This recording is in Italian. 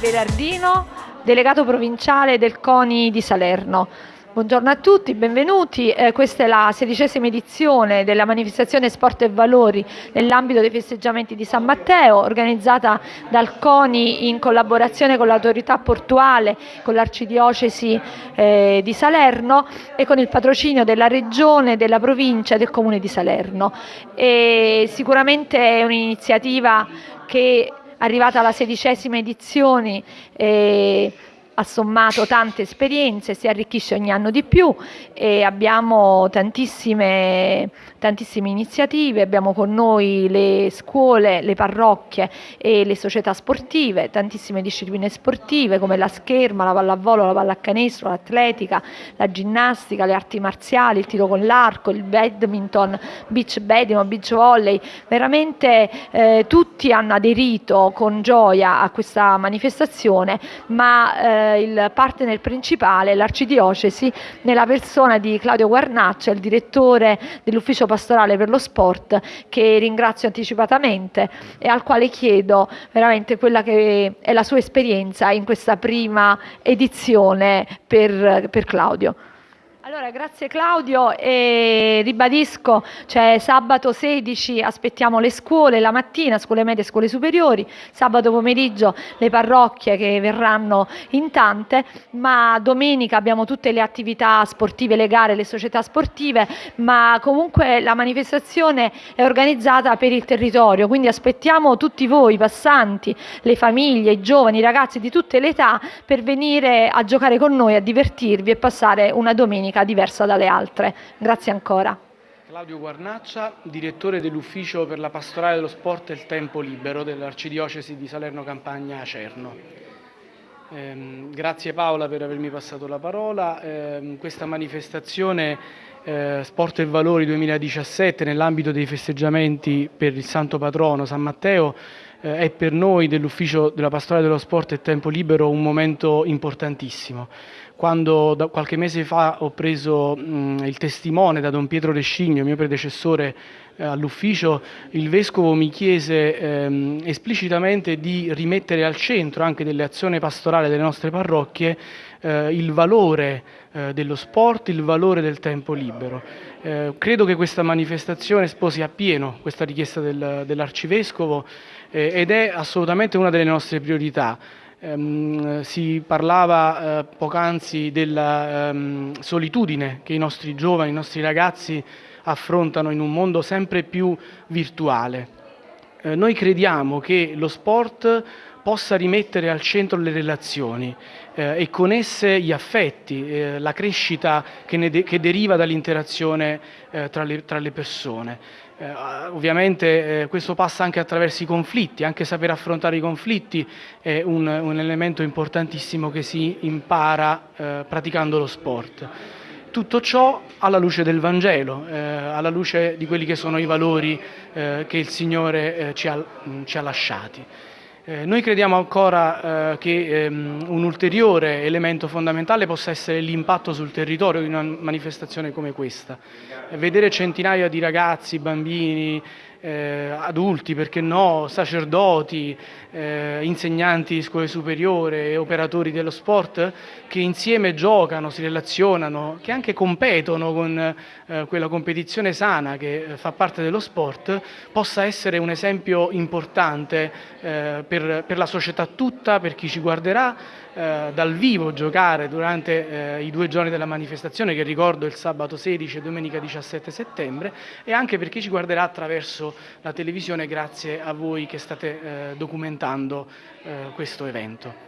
Berardino, delegato provinciale del CONI di Salerno. Buongiorno a tutti, benvenuti. Eh, questa è la sedicesima edizione della manifestazione Sport e Valori nell'ambito dei festeggiamenti di San Matteo, organizzata dal CONI in collaborazione con l'autorità portuale, con l'arcidiocesi eh, di Salerno e con il patrocinio della regione, della provincia e del comune di Salerno. E sicuramente è un'iniziativa che arrivata alla sedicesima edizione eh, ha sommato tante esperienze, si arricchisce ogni anno di più e abbiamo tantissime, tantissime iniziative, abbiamo con noi le scuole, le parrocchie e le società sportive, tantissime discipline sportive come la scherma, la pallavolo, la pallacanestro, l'atletica, la ginnastica, le arti marziali, il tiro con l'arco, il badminton, beach badminton, beach volley, veramente eh, tutti hanno aderito con gioia a questa manifestazione, ma eh, il partner principale, l'arcidiocesi, nella persona di Claudio Guarnaccia, il direttore dell'ufficio pastorale per lo sport, che ringrazio anticipatamente e al quale chiedo veramente quella che è la sua esperienza in questa prima edizione per, per Claudio. Allora, grazie Claudio e ribadisco, cioè sabato 16 aspettiamo le scuole, la mattina, scuole medie e scuole superiori, sabato pomeriggio le parrocchie che verranno in tante, ma domenica abbiamo tutte le attività sportive, le gare, le società sportive, ma comunque la manifestazione è organizzata per il territorio, quindi aspettiamo tutti voi, i passanti, le famiglie, i giovani, i ragazzi di tutte le età per venire a giocare con noi, a divertirvi e passare una domenica tecnica diversa dalle altre. Grazie ancora. Claudio Guarnaccia, direttore dell'Ufficio per la Pastorale dello Sport e il Tempo Libero dell'Arcidiocesi di Salerno Campagna Acerno. Eh, grazie Paola per avermi passato la parola. Eh, questa manifestazione eh, Sport e Valori 2017 nell'ambito dei festeggiamenti per il Santo Patrono San Matteo è per noi dell'Ufficio della Pastorale dello Sport e Tempo Libero un momento importantissimo. Quando da qualche mese fa ho preso mh, il testimone da Don Pietro Rescigno, mio predecessore eh, all'ufficio, il Vescovo mi chiese ehm, esplicitamente di rimettere al centro anche delle azioni pastorali delle nostre parrocchie eh, il valore eh, dello sport, il valore del tempo libero. Eh, credo che questa manifestazione sposi appieno questa richiesta del, dell'Arcivescovo eh, ed è assolutamente una delle nostre priorità. Um, si parlava uh, poc'anzi della um, solitudine che i nostri giovani, i nostri ragazzi affrontano in un mondo sempre più virtuale. Uh, noi crediamo che lo sport possa rimettere al centro le relazioni eh, e con esse gli affetti, eh, la crescita che, de che deriva dall'interazione eh, tra, tra, le persone. Eh, ovviamente eh, questo passa anche attraverso i conflitti, anche saper affrontare i conflitti è un, un elemento importantissimo che si impara eh, praticando lo sport. Tutto ciò alla luce del Vangelo, eh, alla luce di quelli che sono i valori eh, che il Signore eh, ci ha, ci ha lasciati. Eh, noi crediamo ancora eh, che ehm, un ulteriore elemento fondamentale possa essere l'impatto sul territorio di una manifestazione come questa. Vedere centinaia di ragazzi, bambini, eh, adulti, perché no, sacerdoti, eh, insegnanti di scuole superiori, operatori dello sport, che insieme giocano, si relazionano, che anche competono con eh, quella competizione sana che eh, fa parte dello sport, possa essere un esempio importante eh, per, per la società tutta, per chi ci guarderà, eh, dal vivo giocare durante i due giorni della manifestazione che ricordo il sabato 16 e domenica 17 settembre e anche per chi ci guarderà attraverso la televisione grazie a voi che state eh, documentando eh, questo evento.